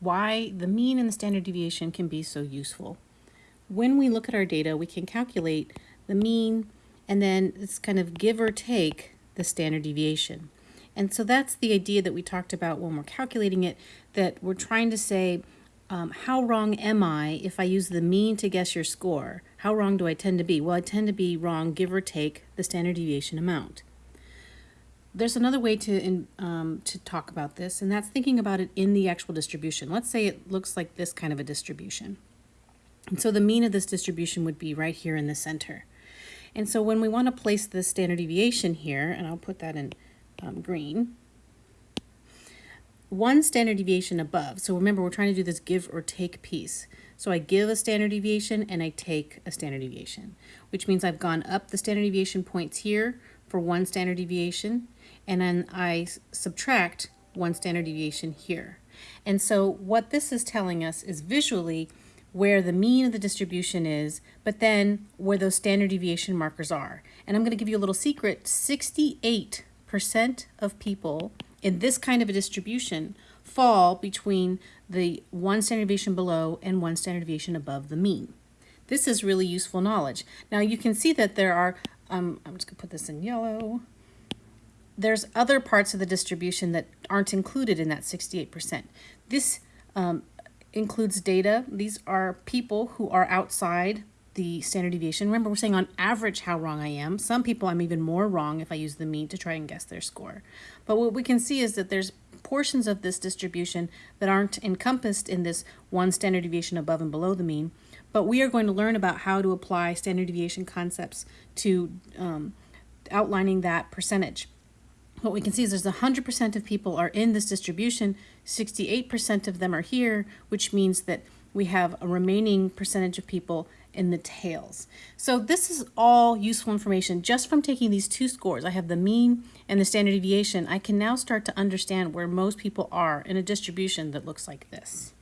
why the mean and the standard deviation can be so useful. When we look at our data, we can calculate the mean and then it's kind of give or take the standard deviation. And so that's the idea that we talked about when we're calculating it, that we're trying to say, um, how wrong am I if I use the mean to guess your score? How wrong do I tend to be? Well, I tend to be wrong, give or take the standard deviation amount. There's another way to, in, um, to talk about this, and that's thinking about it in the actual distribution. Let's say it looks like this kind of a distribution. And so the mean of this distribution would be right here in the center. And so when we want to place the standard deviation here, and I'll put that in um, green, one standard deviation above. So remember, we're trying to do this give or take piece. So I give a standard deviation and I take a standard deviation, which means I've gone up the standard deviation points here for one standard deviation, and then I subtract one standard deviation here. And so what this is telling us is visually where the mean of the distribution is, but then where those standard deviation markers are. And I'm going to give you a little secret. 68% of people in this kind of a distribution fall between the one standard deviation below and one standard deviation above the mean. This is really useful knowledge. Now you can see that there are, um, I'm just going to put this in yellow, there's other parts of the distribution that aren't included in that 68%. This um, includes data. These are people who are outside the standard deviation. Remember, we're saying on average how wrong I am. Some people I'm even more wrong if I use the mean to try and guess their score. But what we can see is that there's portions of this distribution that aren't encompassed in this one standard deviation above and below the mean. But we are going to learn about how to apply standard deviation concepts to um, outlining that percentage what we can see is there's 100% of people are in this distribution, 68% of them are here, which means that we have a remaining percentage of people in the tails. So this is all useful information just from taking these two scores. I have the mean and the standard deviation. I can now start to understand where most people are in a distribution that looks like this.